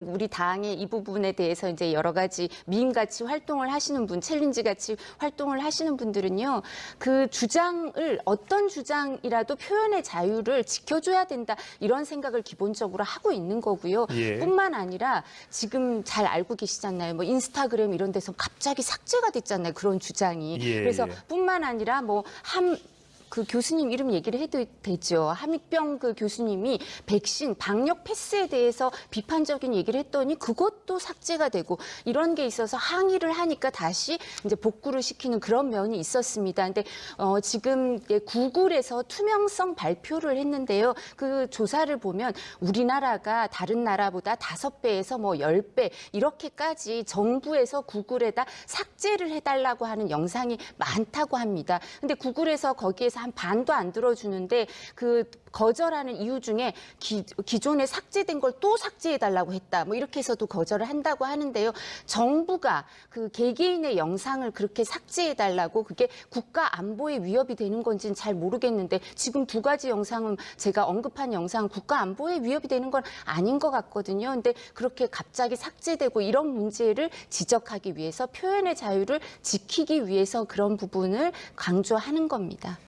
우리 당의 이 부분에 대해서 이제 여러 가지 미인같이 활동을 하시는 분, 챌린지같이 활동을 하시는 분들은요, 그 주장을 어떤 주장이라도 표현의 자유를 지켜줘야 된다 이런 생각을 기본적으로 하고 있는 거고요. 예. 뿐만 아니라 지금 잘 알고 계시잖아요. 뭐 인스타그램 이런 데서 갑자기 삭제가 됐잖아요. 그런 주장이. 예, 그래서 예. 뿐만 아니라 뭐함 그 교수님 이름 얘기를 해도 되죠. 함익병 그 교수님이 백신 방역 패스에 대해서 비판적인 얘기를 했더니 그것도 삭제가 되고 이런 게 있어서 항의를 하니까 다시 이제 복구를 시키는 그런 면이 있었습니다. 근데 어 지금 구글에서 투명성 발표를 했는데요. 그 조사를 보면 우리나라가 다른 나라보다 다섯 배에서 뭐 열 배 이렇게까지 정부에서 구글에다 삭제를 해달라고 하는 영상이 많다고 합니다. 근데 구글에서 거기 한 반도 안 들어주는데 그 거절하는 이유 중에 기, 기존에 삭제된 걸 또 삭제해달라고 했다. 뭐 이렇게 해서도 거절을 한다고 하는데요. 정부가 그 개개인의 영상을 그렇게 삭제해달라고 그게 국가 안보에 위협이 되는 건지는 잘 모르겠는데 지금 두 가지 영상은 제가 언급한 영상 국가 안보에 위협이 되는 건 아닌 것 같거든요. 근데 그렇게 갑자기 삭제되고 이런 문제를 지적하기 위해서 표현의 자유를 지키기 위해서 그런 부분을 강조하는 겁니다.